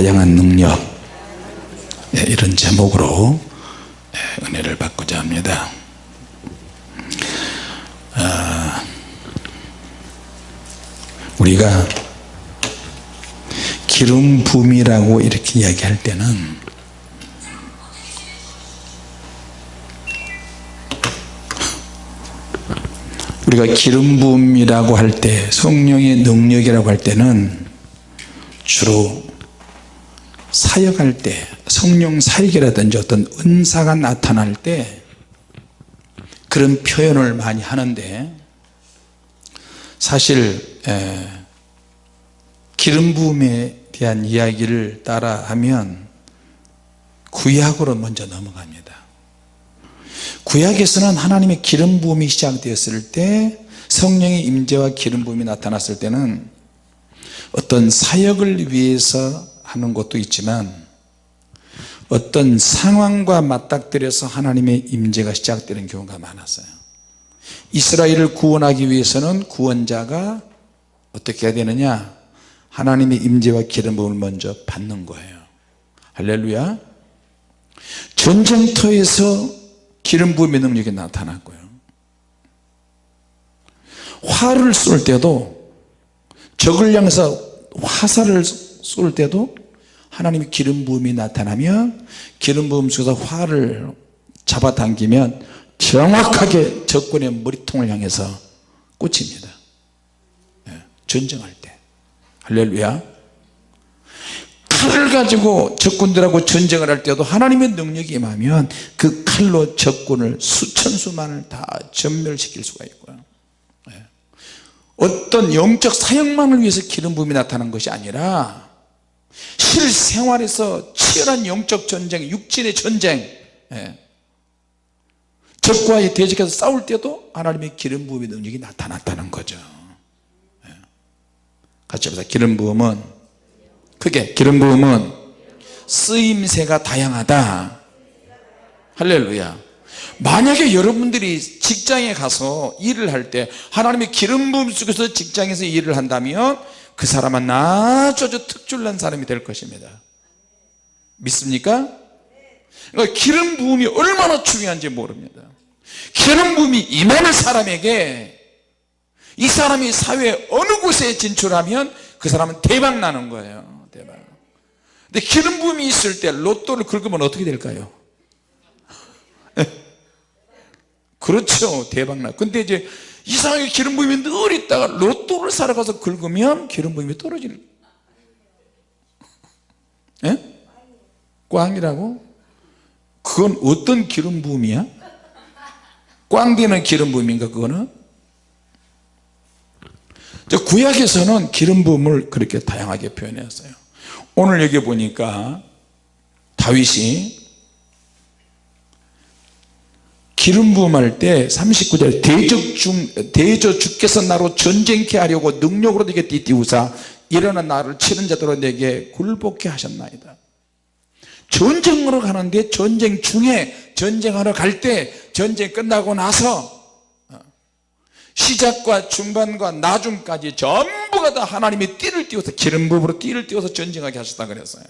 다양한 능력 예, 이런 제목으로 예, 은혜를 받고자 합니다. 아, 우리가 기름 붐이라고 이렇게 이야기할 때는 우리가 기름 붐이라고 할 때 성령의 능력이라고 할 때는 주로 사역할 때 성령 사역이라든지 어떤 은사가 나타날 때 그런 표현을 많이 하는데 사실 에, 기름 부음에 대한 이야기를 따라 하면 구약으로 먼저 넘어갑니다. 구약에서는 하나님의 기름 부음이 시작되었을 때 성령의 임재와 기름 부음이 나타났을 때는 어떤 사역을 위해서 하는 것도 있지만 어떤 상황과 맞닥뜨려서 하나님의 임재가 시작되는 경우가 많았어요. 이스라엘을 구원하기 위해서는 구원자가 어떻게 해야 되느냐? 하나님의 임재와 기름 부음을 먼저 받는 거예요. 할렐루야. 전쟁터에서 기름 부음의 능력이 나타났고요. 화를 쏠 때도 적을 향해서 화살을 쏠 때도 하나님의 기름 부음이 나타나면 기름 부음 속에서 화를 잡아당기면 정확하게 적군의 머리통을 향해서 꽂힙니다. 예, 전쟁할 때. 할렐루야. 칼을 가지고 적군들하고 전쟁을 할 때도 하나님의 능력이 임하면 그 칼로 적군을 수천 수만을 다 전멸시킬 수가 있고요. 예. 어떤 영적 사역만을 위해서 기름 부음이 나타난 것이 아니라 실생활에서 치열한 영적 전쟁 육진의 전쟁 예. 적과의 대적해서 싸울 때도 하나님의 기름 부음의 능력이 나타났다는 거죠 예. 같이 합시다 기름 부음은 크게 기름 부음은 쓰임새가 다양하다 할렐루야 만약에 여러분들이 직장에 가서 일을 할 때 하나님의 기름 부음 속에서 직장에서 일을 한다면 그 사람은 아주 특출난 사람이 될 것입니다. 믿습니까? 그러니까 기름 부음이 얼마나 중요한지 모릅니다. 기름 부음이 임하는 사람에게 이 사람이 사회 어느 곳에 진출하면 그 사람은 대박 나는 거예요. 대박. 근데 기름 부음이 있을 때 로또를 긁으면 어떻게 될까요? 그렇죠. 대박 나. 근데 이제 이상하게 기름 부음이 늘 있다가 로또를 사러 가서 긁으면 기름 부음이 떨어지는 예? 꽝이라고? 그건 어떤 기름 부음이야? 꽝 되는 기름 부음인가 그거는? 구약에서는 기름 부음을 그렇게 다양하게 표현했어요 오늘 여기 보니까 다윗이 기름 부음할 때 39절 대적 중 대저 주께서 나로 전쟁케 하려고 능력으로 내게 띠띠우사 일어나 나를 치는 자들로 내게 굴복케 하셨나이다. 전쟁으로 가는데 전쟁 중에 전쟁하러 갈 때 전쟁 끝나고 나서 어, 시작과 중간과 나중까지 전부가 다 하나님이 띠를 띄워서 기름 부음으로 띠를 띄워서 전쟁하게 하셨다 그랬어요.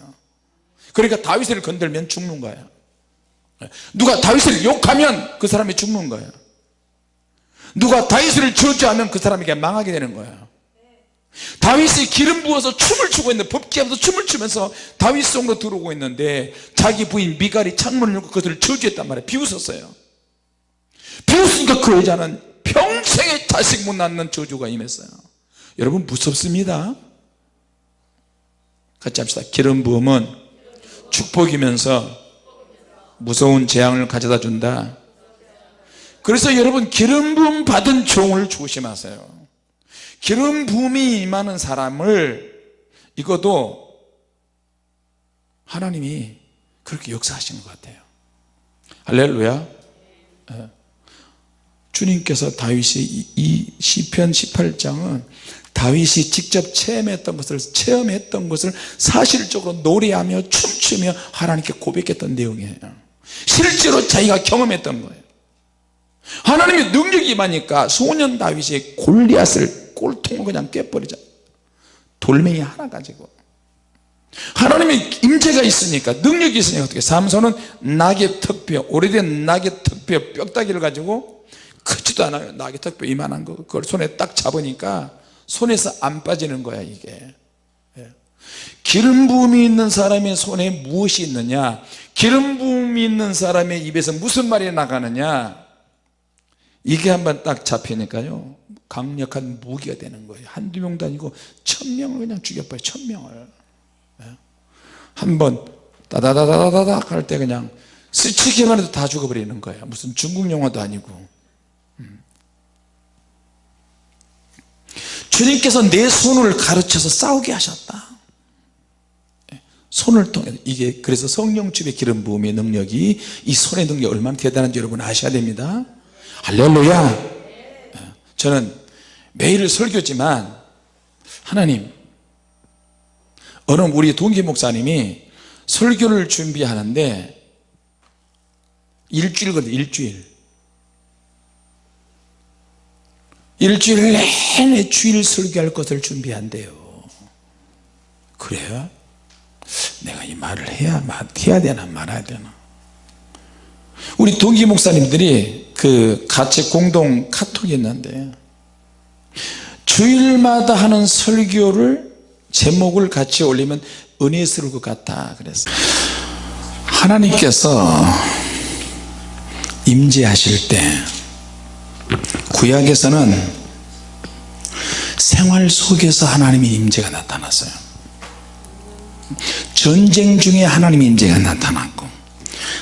그러니까 다윗을 건들면 죽는 거예요 누가 다윗을 욕하면 그 사람이 죽는 거예요. 누가 다윗을 지지 않으면 그 사람에게 망하게 되는 거예요. 다윗이 기름 부어서 춤을 추고 있는데 법기하면서 춤을 추면서 다윗 성으로 들어오고 있는데 자기 부인 미갈이 창문을 열고 그것을 저주했단 말이에요. 비웃었어요. 비웃으니까 그 여자는 평생에 자식 못 낳는 저주가 임했어요. 여러분 무섭습니다. 같이 합시다. 기름 부음은 축복이면서 무서운 재앙을 가져다 준다. 그래서 여러분 기름 부음 받은 종을 조심하세요. 기름 부음이 임하는 사람을 이것도 하나님이 그렇게 역사하시는 것 같아요. 할렐루야. 예. 주님께서 다윗이 이 시편 18장은 다윗이 직접 체험했던 것을 체험했던 것을 사실적으로 노래하며 춤추며 하나님께 고백했던 내용이에요 실제로 자기가 경험했던 거예요. 하나님의 능력이 임하니까 소년 다윗이 골리앗을 꼴통을 그냥 깨버리자. 돌멩이 하나 가지고. 하나님의 임재가 있으니까 능력이 있으니까 어떻게 삼손은 낙의 턱뼈 오래된 낙의 턱뼈 뼈다귀를 가지고 크지도 않아요. 낙의 턱뼈 이만한 거 그걸 손에 딱 잡으니까 손에서 안 빠지는 거야 이게. 예. 기름 부음이 있는 사람의 손에 무엇이 있느냐? 기름 부음이 있는 사람의 입에서 무슨 말이 나가느냐? 이게 한번 딱 잡히니까요. 강력한 무기가 되는 거예요. 한두 명도 아니고 천명을 그냥 죽여버려요 천명을. 한번 따다다다다닥 할 때 그냥 스치기만 해도 다 죽어버리는 거예요. 무슨 중국 영화도 아니고. 음. 주님께서 내 손을 가르쳐서 싸우게 하셨다. 예. 손을 통해. 이게 그래서 성령집의 기름 부음의 능력이 이 손의 능력이 얼마나 대단한지 여러분 아셔야 됩니다. 할렐루야. 예. 저는 매일 설교지만 하나님 어느 우리 동기 목사님이 설교를 준비하는데 일주일거든 일주일. 일주일 내내 주일 설교할 것을 준비한대요. 그래요? 내가 이 말을 해야 해야 되나 말아야 되나. 우리 동기 목사님들이 그 같이 공동 카톡이 있는데 주일마다 하는 설교를 제목을 같이 올리면 은혜스러울 것 같다 그래서 하나님께서 임재하실 때 구약에서는 생활 속에서 하나님의 임재가 나타났어요 전쟁 중에 하나님의 임재가 나타났고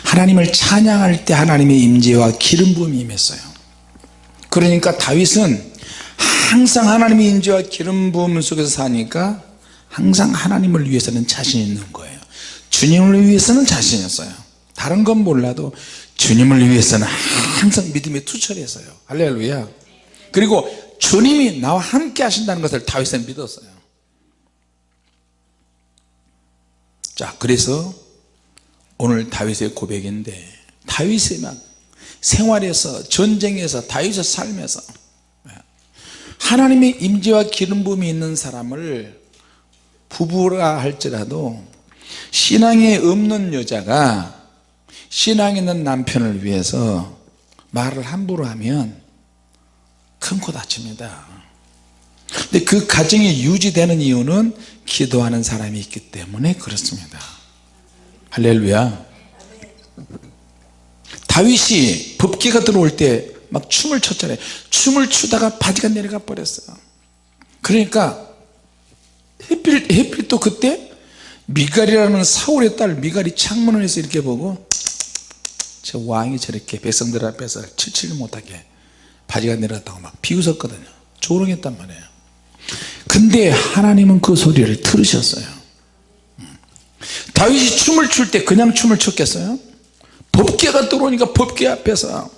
하나님을 찬양할 때 하나님의 임재와 기름 부음이 임했어요. 그러니까 다윗은 항상 하나님의 임재와 기름 부음 속에서 사니까 항상 하나님을 위해서는 자신 있는 거예요. 주님을 위해서는 자신 있어요. 다른 건 몰라도 주님을 위해서는 항상 믿음에 투철했어요. 할렐루야. 그리고 주님이 나와 함께 하신다는 것을 다윗은 믿었어요 자 그래서 오늘 다윗의 고백인데 다윗의 막 생활에서 전쟁에서 다윗의 삶에서 하나님의 임재와 기름 부음이 있는 사람을 부부라 할지라도 신앙에 없는 여자가 신앙 있는 남편을 위해서 말을 함부로 하면 큰 코 다칩니다 근데 그 가정이 유지되는 이유는 기도하는 사람이 있기 때문에 그렇습니다. 할렐루야. 다윗이 법기가 들어올 때 막 춤을 췄잖아요. 춤을 추다가 바지가 내려가 버렸어요. 그러니까 해필, 해필 또 그때 미갈이라는 사울의 딸 미갈이 창문을 해서 이렇게 보고 저 왕이 저렇게 백성들 앞에서 칠칠 못하게 바지가 내려갔다고 막 비웃었거든요. 조롱했단 말이에요 근데 하나님은 그 소리를 들으셨어요. 다윗이 춤을 출 때 그냥 춤을 췄겠어요? 법계가 들어오니까 법계 앞에서.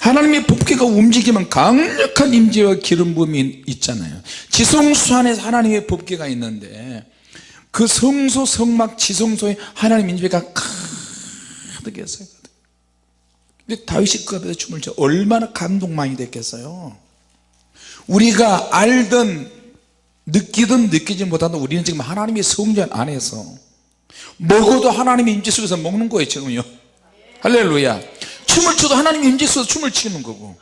하나님의 법계가 움직이면 강력한 임재와 기름 부음이 있잖아요. 지성소 안에 하나님의 법계가 있는데 그 성소 성막 지성소에 하나님 임재가 가득했어요 근데 다윗이 그 앞에서 춤을 춰 얼마나 감동 많이 됐겠어요? 우리가 알든 느끼든 느끼지 못하든 우리는 지금 하나님의 성전 안에서 먹어도 하나님의 임재 속에서 먹는 거예요 지금요. 할렐루야. 춤을 춰도 하나님의 임재 속에서 춤을 추는 거고.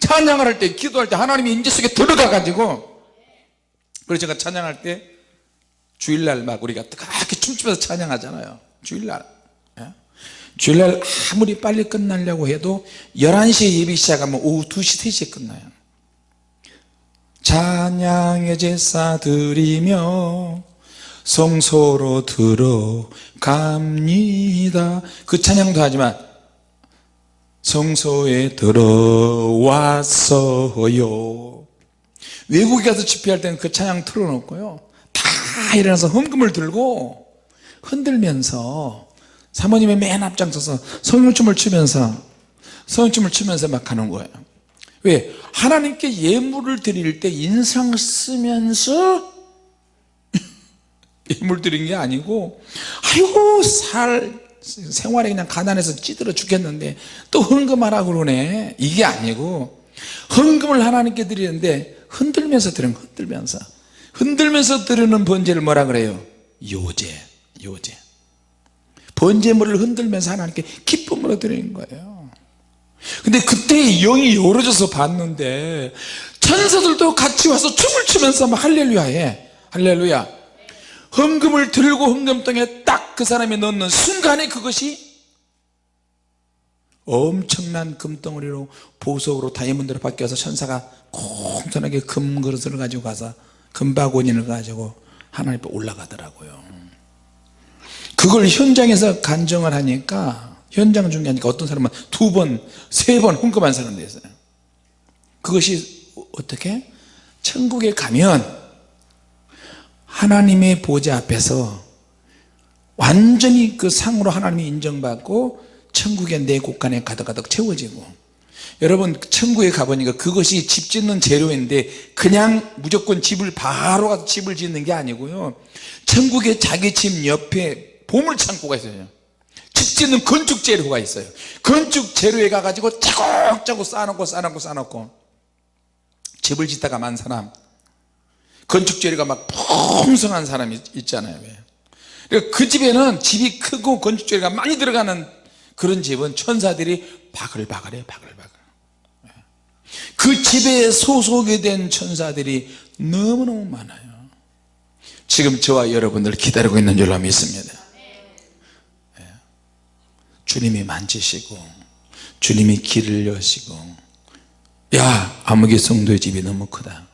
찬양을 할 때 기도할 때 하나님의 임재 속에 들어가 가지고. 그래서 제가 찬양할 때 주일날 막 우리가 뜨겁게 춤추면서 찬양하잖아요. 주일날. 예? 주일날 아무리 빨리 끝나려고 해도 11시에 예배 시작하면 오후 2시 3시에 끝나요 찬양의 제사 드리며 성소로 들어갑니다. 그 찬양도 하지만 성소에 들어왔어요. 외국에 가서 집회할 때는 그 찬양 틀어놓고요. 다 일어나서 헌금을 들고 흔들면서 사모님의 맨 앞장서서 성령춤을 추면서 성령춤을 추면서 막 하는 거예요 왜? 하나님께 예물을 드릴 때 인상 쓰면서 예물 드린 게 아니고 아이고 살 생활에 그냥 가난해서 찌들어 죽겠는데 또 헌금하라 그러네 이게 아니고 헌금을 하나님께 드리는데 흔들면서 드리는 흔들면서 흔들면서 드리는 번제를 뭐라 그래요? 요제 요제 번제물을 흔들면서 하나님께 기쁨으로 드리는 거예요 근데 그때 영이 열어져서 봤는데 천사들도 같이 와서 춤을 추면서 막 할렐루야 해. 할렐루야. 헌금을 들고 헌금통에 딱 그 사람이 넣는 순간에 그것이 엄청난 금덩어리로 보석으로 다이아몬드로 바뀌어서 천사가 공손하게 금그릇을 가지고 가서 금바구니를 가지고 하나님 앞에 올라가더라고요. 그걸 현장에서 간정을 하니까 현장 중계하니까 어떤 사람은 두 번, 세번 헌금한 사람도 있어요. 그것이 어떻게? 천국에 가면 하나님의 보좌 앞에서 완전히 그 상으로 하나님이 인정받고 천국의 내 곳간에 가득가득 채워지고 여러분 천국에 가보니까 그것이 집 짓는 재료인데 그냥 무조건 집을 바로 가서 집을 짓는 게 아니고요. 천국에 자기 집 옆에 보물창고가 있어요 집 짓는 건축 재료가 있어요. 건축 재료에 가가지고 차곡차곡 쌓아놓고 쌓아놓고 쌓아놓고. 집을 짓다가 만 사람. 건축 재료가 막 풍성한 사람이 있잖아요 그러니까 그 집에는 집이 크고 건축 재료가 많이 들어가는 그런 집은 천사들이 바글바글해요 바글바글. 그 집에 소속이 된 천사들이 너무너무 많아요. 지금 저와 여러분들 기다리고 있는 줄로 믿습니다. 예. 주님이 만지시고 주님이 길을 여시고 야 아무개 성도의 집이 너무 크다.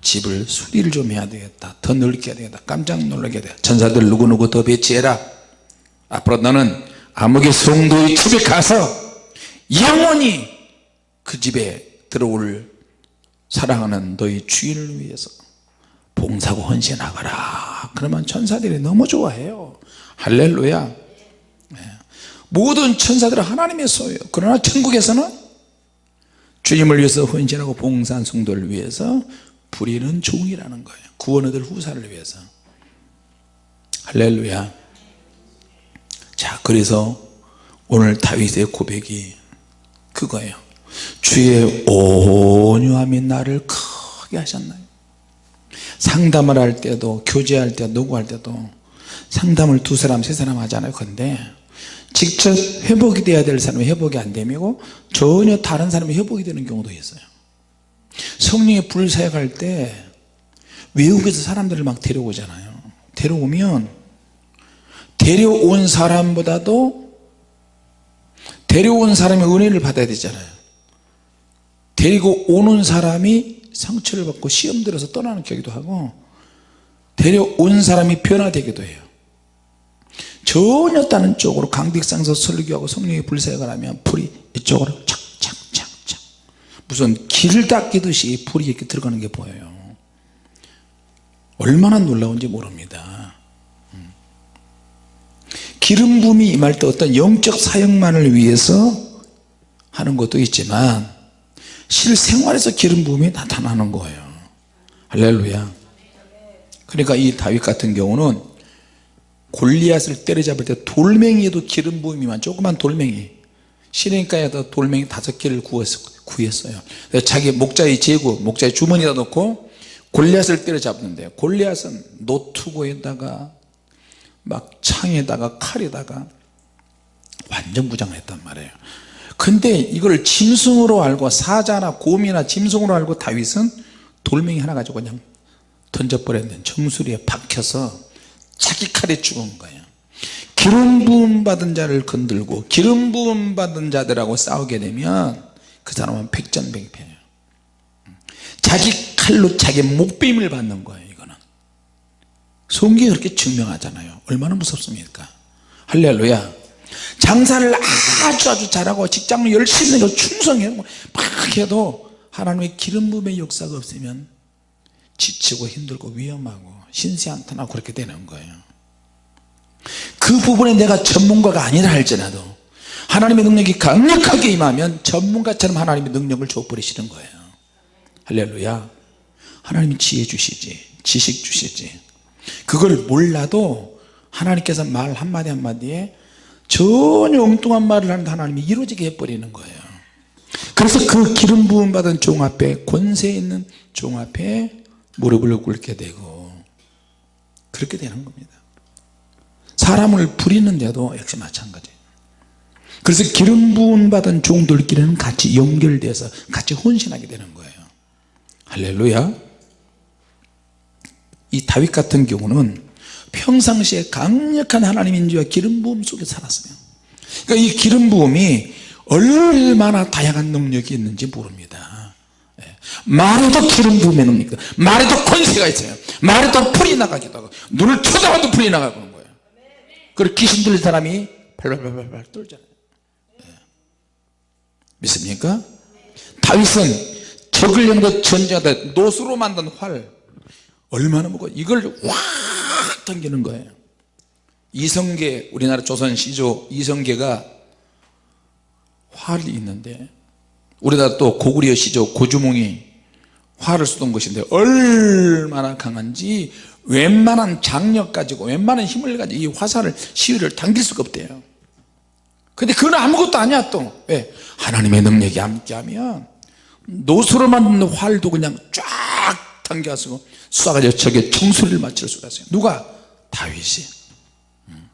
집을 수리를 좀 해야 되겠다. 더 넓게 해야 되겠다. 깜짝 놀라게 돼. 천사들 누구누구 더 배치해라. 앞으로 너는 아무개 성도의 집에 가서 영원히 그 집에 들어올 사랑하는 너희 주인을 위해서 봉사고 헌신하거라. 그러면 천사들이 너무 좋아해요. 할렐루야. 네. 모든 천사들은 하나님의 소유예요. 그러나 천국에서는 주님을 위해서 헌신하고 봉사한 성도를 위해서 부리는 종이라는 거예요. 구원 얻을 후사를 위해서. 할렐루야. 자 그래서 오늘 다윗의 고백이 그거예요. 주의 온유함이 나를 크게 하셨나요? 상담을 할 때도 교제할 때 누구할 때도 상담을 두 사람 세 사람 하잖아요. 근데 직접 회복이 돼야 될 사람이 회복이 안 되고 전혀 다른 사람이 회복이 되는 경우도 있어요. 성령의 불 사역할 때 외국에서 사람들을 막 데려오잖아요. 데려오면 데려온 사람보다도 데려온 사람이 은혜를 받아야 되잖아요. 데리고 오는 사람이 상처를 받고 시험 들어서 떠나는 경우도 하고 데려온 사람이 변화되기도 해요 전혀 다른 쪽으로 강백상서 설교하고 성령의 불사역을 하면 불이 이쪽으로 착착착착. 무슨 길 닦이듯이 불이 이렇게 들어가는 게 보여요. 얼마나 놀라운지 모릅니다. 음. 기름 부음이 임할 때 어떤 영적 사역만을 위해서 하는 것도 있지만 실생활에서 기름 부음이 나타나는 거예요. 할렐루야. 그러니까 이 다윗 같은 경우는 골리앗을 때려잡을 때 돌멩이에도 기름 부음이만 조그만 돌멩이. 시내가에다 돌멩이 다섯 개를 구했어요. 자기 목자의 제구 목자의 주머니에다 넣고 골리앗을 때려잡는데 골리앗은 노투고에다가 막 창에다가 칼에다가 완전 무장을 했단 말이에요. 근데 이걸 짐승으로 알고 사자나 곰이나 짐승으로 알고 다윗은 돌멩이 하나 가지고 그냥 던져버렸는데 정수리에 박혀서 자기 칼에 죽은 거예요. 기름 부음 받은 자를 건들고 기름 부음 받은 자들하고 싸우게 되면 그 사람은 백전백패예요. 자기 칼로 자기 목베임을 받는 거예요 이거는. 성경이 그렇게 증명하잖아요. 얼마나 무섭습니까? 할렐루야. 장사를 아주 아주 잘하고 직장을 열심히 하고 충성해고 막 해도 하나님의 기름 부음의 역사가 없으면 지치고 힘들고 위험하고 신세한탄하고 그렇게 되는 거예요. 그 부분에 내가 전문가가 아니라 할지라도 하나님의 능력이 강력하게 임하면 전문가처럼 하나님의 능력을 줘버리시는 거예요. 할렐루야. 하나님이 지혜 주시지 지식 주시지. 그걸 몰라도 하나님께서 말 한마디 한마디에 전혀 엉뚱한 말을 하는 하나님이 이루어지게 해버리는 거예요. 그래서 그 기름 부음 받은 종 앞에 권세 있는 종 앞에 무릎을 꿇게 되고 그렇게 되는 겁니다. 사람을 부리는데도 역시 마찬가지예요. 그래서 기름 부은 받은 종들끼리는 같이 연결돼서 같이 혼신하게 되는 거예요. 할렐루야. 이 다윗 같은 경우는 평상시에 강력한 하나님 인지와 기름 부음 속에 살았어요. 그러니까 이 기름 부음이 얼마나 다양한 능력이 있는지 모릅니다. 예. 말에도 기름 부음의 능력이 말에도 권세가 있어요. 말에도 풀이 나가기도 하고 눈을 쳐다봐도 풀이 그런 거예요. 그리고 귀신 들린 사람이 발발발발 떨잖아요. 예. 믿습니까? 다윗은 적을 향해 전쟁하다 노수로 만든 활 얼마나 무거워. 이걸 확 당기는 거예요. 이성계 우리나라 조선 시조 이성계가 활이 있는데 우리나라 또 고구려 시조 고주몽이 활을 쏘던 것인데 얼마나 강한지 웬만한 장력 가지고 웬만한 힘을 가지고 이 화살을 시위를 당길 수가 없대요 근데 그건 아무것도 아니야 또 왜? 하나님의 능력이 함께하면 노수로 만든 활도 그냥 쫙 당겨서 쏴가지고 저게 청소리를 맞출 수가 있어요 누가? 다윗이 음.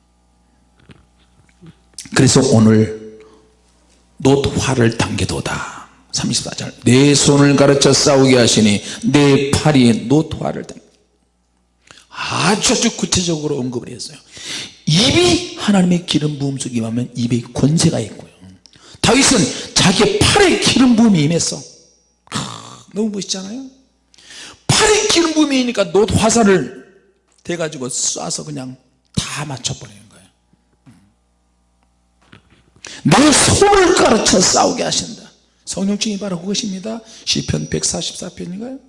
그래서 오늘 노화를 당겨도다 34절. 내 손을 가르쳐 싸우게 하시니 내 팔이 노화를 당겨 아주 아주 구체적으로 언급을 했어요. 입이 하나님의 기름 부음 속에 임하면 입에 권세가 있고요. 다윗은 자기의 팔에 기름 부음이 임했어. 아, 너무 멋있잖아요? 팔에 기름 부음이 있으니까 노 화살을 대가지고 쏴서 그냥 다 맞춰버리는 거예요. 내 손을 가르쳐 싸우게 하신다 성령증이 바로 그것입니다. 시편 144편인가요?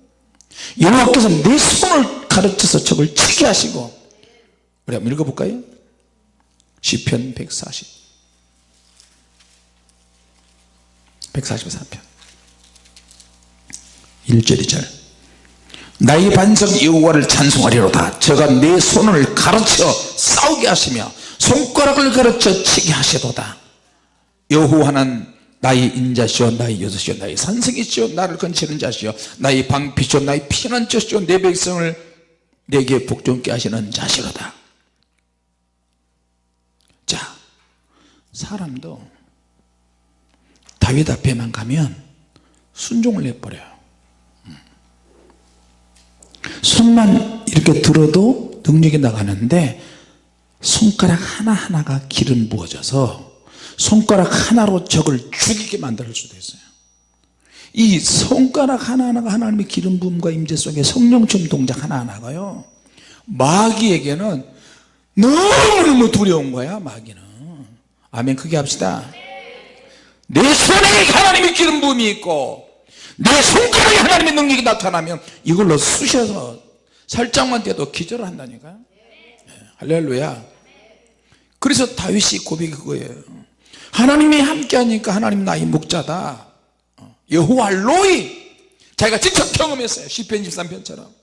여호와께서 내 손을 가르쳐서 적을 치게 하시고 우리 한번 읽어볼까요? 시편 140 144편. 1절 2절. 나의 반석 여호와를 찬송하리로다. 저가 내 손을 가르쳐 싸우게 하시며 손가락을 가르쳐 치게 하시도다. 여호와는 나의 인자시오 나의 여섯이요 나의 산성이시오 나를 건치는 자시오 나의 방피시오 나의 피난처시오 내 백성을 내게 복종케 하시는 자시로다 자 사람도 다윗 앞에만 가면 순종을 해버려요 음. 손만 이렇게 들어도 능력이 나가는데 손가락 하나하나가 기름 부어져서 손가락 하나로 적을 죽이게 만들 수도 있어요. 이 손가락 하나하나가 하나님의 기름 부음과 임재 속에 성령처럼 동작 하나하나가요 마귀에게는 너무너무 두려운 거야 마귀는. 아멘 크게 합시다. 내 손에 하나님의 기름 부음이 있고 내 손가락에 하나님의 능력이 나타나면 이걸로 쑤셔서 살짝만 돼도 기절을 한다니까요. 네, 할렐루야. 그래서 다윗이 고백이 그거예요 하나님이 함께하니까 하나님 나의 목자다. 어, 여호와 로이. 자기가 직접 경험했어요. 10편 23편처럼.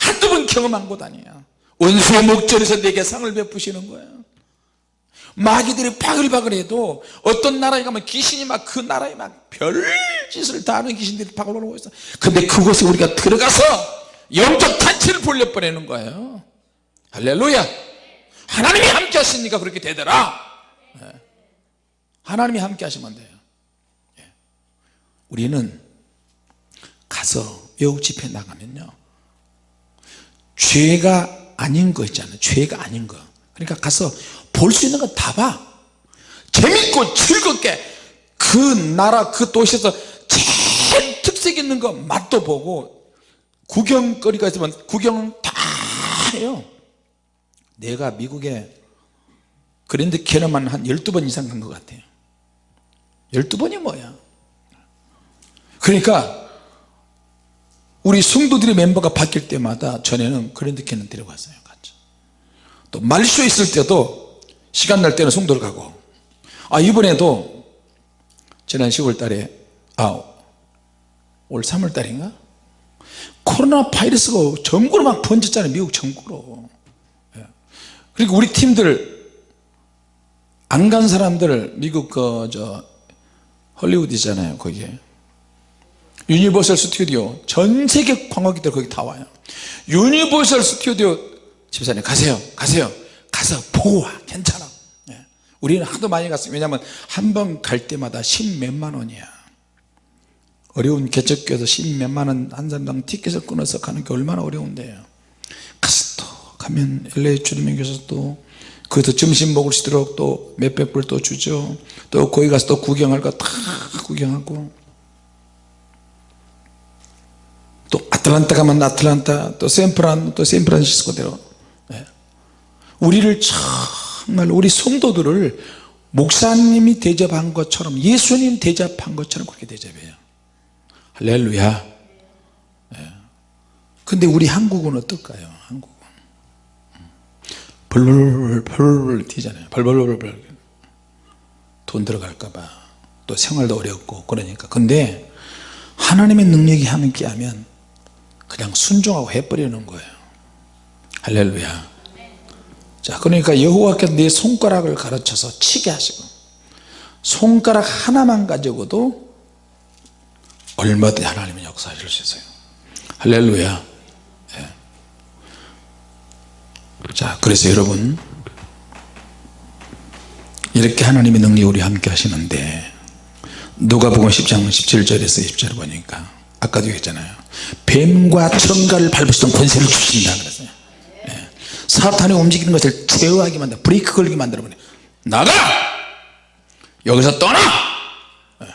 한두 번 경험한 것 아니야 원수의 목전에서 내게 상을 베푸시는 거야 마귀들이 바글바글해도 어떤 나라에 가면 귀신이 막 그 나라에 막 별짓을 다 하는 귀신들이 바글바글하고 있어. 근데 그곳에 우리가 들어가서 영적 탄치를 벌려버리는 거예요. 할렐루야. 하나님이 함께 하시니까? 그렇게 되더라 하나님이 함께 하시면 돼요. 예. 우리는 가서 외국 집회 나가면요. 죄가 아닌 거 있잖아요 죄가 아닌 거. 그러니까 가서 볼 수 있는 거다 봐. 재밌고 즐겁게 그 나라 그 도시에서 제일 특색 있는 거 맛도 보고 구경거리가 있으면 구경은 다 해요. 내가 미국에 그랜드 캐너만 한 12번 이상 간 것 같아요. 12번이 뭐야? 그러니까 우리 성도들의 멤버가 바뀔 때마다 전에는 그랜드 캐넌 데려갔어요 같이. 또 말쇼 있을 때도 시간 날 때는 성도를 가고. 아 이번에도 지난 10월 달에 아올 3월 달인가? 코로나 바이러스가 전국으로 막 번졌잖아요 미국 전국으로. 예. 그리고 우리 팀들 안 간 사람들 미국 그저 헐리우드잖아요 거기에. 유니버설 스튜디오 전 세계 관광객들 거기 다 와요. 유니버설 스튜디오 집사님 가세요 가세요. 가서 보고 와. 괜찮아. 예. 우리는 하도 많이 갔어요. 왜냐하면 한 번 갈 때마다 십 몇만 원이야. 어려운 개척교에서 십 몇만 원 한 사람당 티켓을 끊어서 가는 게 얼마나 어려운데요. 가서 또 가면 LA 주님의 교회에서 또 거기서 점심 먹을 수 있도록 또 몇백 불 또 주죠. 또 거기 가서 또 구경할 거 다 구경하고. 또 아틀란타 가면 아틀란타 또 샌프란 또 샌프란시스코대로. 네. 우리를 정말 우리 성도들을 목사님이 대접한 것처럼 예수님 대접한 것처럼 그렇게 대접해요. 할렐루야. 네. 근데 우리 한국은 어떨까요 한국은 벌벌벌 튀잖아요. 벌벌벌벌 돈 들어갈까봐. 또 생활도 어렵고 그러니까. 근데 하나님의 능력이 함께 하면 그냥 순종하고 해버리는 거예요. 할렐루야. 자 그러니까 여호와께서 내 손가락을 가르쳐서 치게 하시고 손가락 하나만 가지고도 얼마든지 하나님은 역사하실 수 있어요. 할렐루야 예. 자 그래서 여러분 이렇게 하나님의 능력이 우리 함께 하시는데 누가복음 10장 17절에서 20절 보니까 아까도 얘기했잖아요 뱀과 청가를 밟으시던 권세를 주신다 그랬어요 예. 사탄이 움직이는 것을 제어하게 만들어 브레이크 걸리게 만들어 버려 나가 여기서 떠나 예.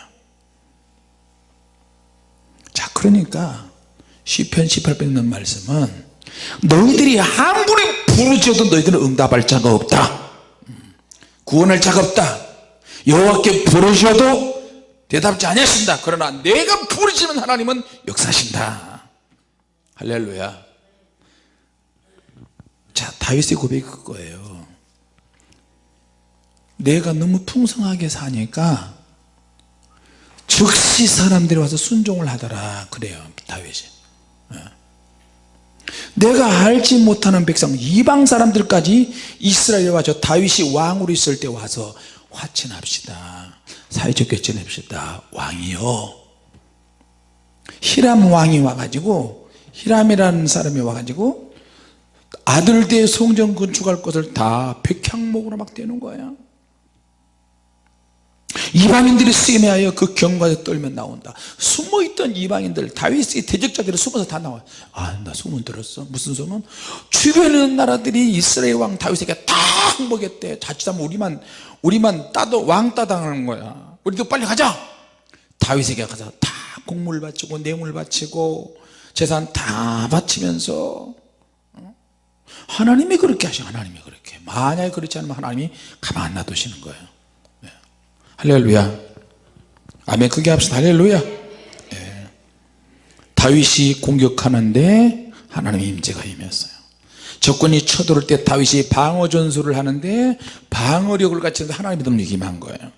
자 그러니까 시편 18편 있는 말씀은 너희들이 아무리 부르짖어도 너희들은 응답할 자가 없다. 음. 구원할 자가 없다. 여호와께 부르셔도 대답지 아니하신다. 그러나 내가 부르시는 하나님은 역사하신다. 할렐루야. 자 다윗의 고백이 그거예요. 내가 너무 풍성하게 사니까 즉시 사람들이 와서 순종을 하더라. 그래요 다윗이. 예. 내가 알지 못하는 백성 이방 사람들까지 이스라엘에 와서 다윗이 왕으로 있을 때 와서 화친합시다. 사회좋게 지냅시다. 왕이요. 히람 왕이 와가지고 히람이라는 사람이 와가지고 아들대 성전 건축할 것을 다 백향목으로 막 대는 거야 이방인들이 쓰임하여 그 경과에 떨면 나온다. 숨어있던 이방인들 다윗의 대적자들이 숨어서 다 나와요. 아나 소문 들었어. 무슨 소문? 있는 나라들이 이스라엘 왕 다윗에게 다 항복했대. 자칫하면 우리만 우리만 따도 왕 따 당하는 거야. 우리도 빨리 가자! 다윗에게 가서 다 곡물 바치고 뇌물 바치고 재산 다 바치면서 어? 하나님이 그렇게 하셔. 하나님이 그렇게. 만약에 그렇지 않으면 하나님이 가만 놔두시는 거예요. 네. 할렐루야. 아멘. 크게 합시다. 할렐루야. 네. 다윗이 공격하는데 하나님의 임재가 임했어요. 적군이 쳐들어올 때 다윗이 방어 전술을 하는데 방어력을 갖추는데 하나님의 능력이 임한 거예요.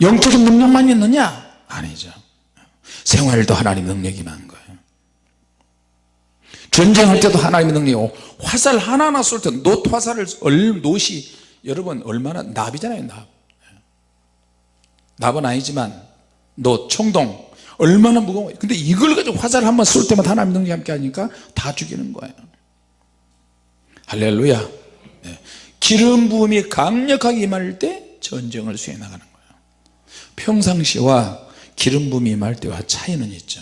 영적인 능력만 있느냐? 아니죠. 생활도 하나님 능력이 임한 거예요. 전쟁할 때도 하나님의 능력이고 화살 하나하나 쏠때노 화살을 노시. 여러분 얼마나 납이잖아요 납 납은 아니지만 노 총동 얼마나 무거워. 근데 이걸 가지고 화살을 한번 쏠 때마다 하나님 능력이 함께 하니까 다 죽이는 거예요. 할렐루야. 네. 기름 부음이 강력하게 임할 때 전쟁을 수행해 나가는 거예요. 평상시와 기름 부음이 임할 때와 차이는 있죠.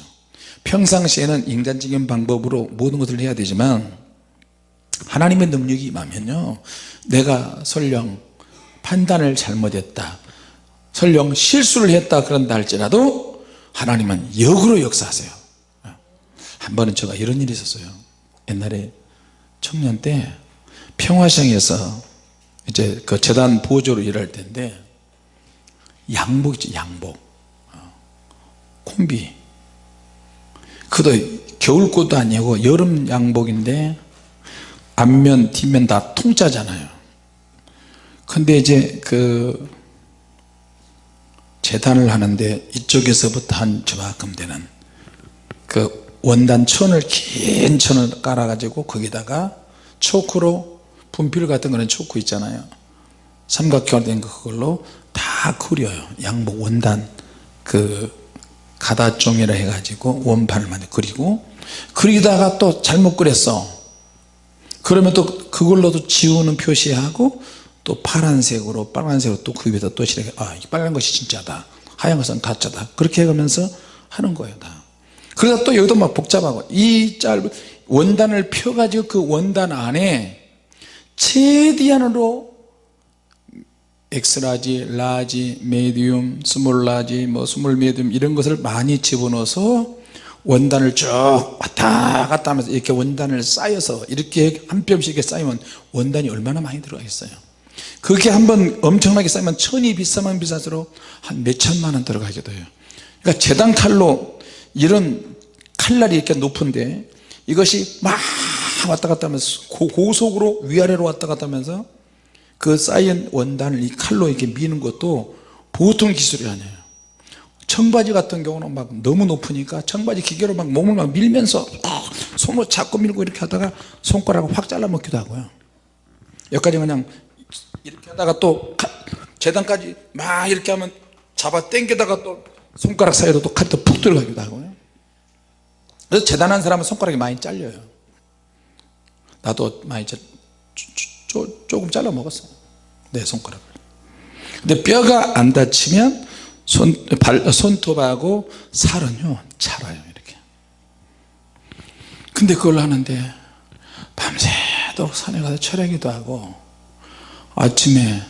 평상시에는 인간적인 방법으로 모든 것을 해야 되지만 하나님의 능력이 임하면요. 내가 설령 판단을 잘못했다 설령 실수를 했다 그런다 할지라도 하나님은 역으로 역사하세요. 한 번은 제가 이런 일이 있었어요. 옛날에 청년 때 평화시장에서 이제 그 재단 보조로 일할 때인데 양복 있죠 양복. 어, 콤비. 그도 겨울꽃도 아니고 여름 양복인데 앞면 뒷면 다 통짜잖아요. 근데 이제 그 재단을 하는데 이쪽에서부터 한 저만큼 되는 그 원단 천을 긴 천을 깔아 가지고 거기다가 초크로 분필 같은 거는 초크 있잖아요. 삼각형 된 그걸로 다 그려요. 양복 원단 그 가다종이라 해가지고 원판을 만들 그리고 그리다가 또 잘못 그렸어. 그러면 또 그걸로도 지우는 표시하고 또 파란색으로 빨간색으로 또 그 위에다 또 칠해. 아, 이 빨간 것이 진짜다. 하얀 것은 가짜다. 그렇게 해가면서 하는 거예요 다. 그래서 또 여기도 막 복잡하고 이 짧은 원단을 펴가지고 그 원단 안에 최대한으로 X-large, large, medium, small large, 뭐 small medium 이런 것을 많이 집어넣어서 원단을 쭉 왔다 갔다 하면서 이렇게 원단을 쌓여서 이렇게 한 뼘씩 쌓이면 원단이 얼마나 많이 들어가겠어요 그게 한번 엄청나게 쌓이면 천이 비싸면 비쌀수록 한 몇천만 원 들어가게 돼요. 그러니까 재단 칼로 이런 칼날이 이렇게 높은데 이것이 막 왔다 갔다 하면서 고- 고속으로 위아래로 왔다 갔다 하면서 그 쌓인 원단을 이 칼로 이렇게 미는 것도 보통 기술이 아니에요. 청바지 같은 경우는 막 너무 높으니까 청바지 기계로 막 몸을 막 밀면서 아, 손으로 잡고 밀고 이렇게 하다가 손가락을 확 잘라 먹기도 하고요. 여기까지 그냥 이렇게 하다가 또 칼- 재단까지 막 이렇게 하면 잡아 당기다가 또 손가락 사이로 또 칼이 또 푹 들어가기도 하고요 그래서 재단한 사람은 손가락이 많이 잘려요. 나도 많이 자- 쪼- 쪼- 조금 잘라 먹었어요. 내 손가락을. 근데 뼈가 안 다치면 손, 발, 손톱하고 살은요 자라요 이렇게. 근데 그걸 하는데 밤새도록 산에 가서 철야기도 하고 아침에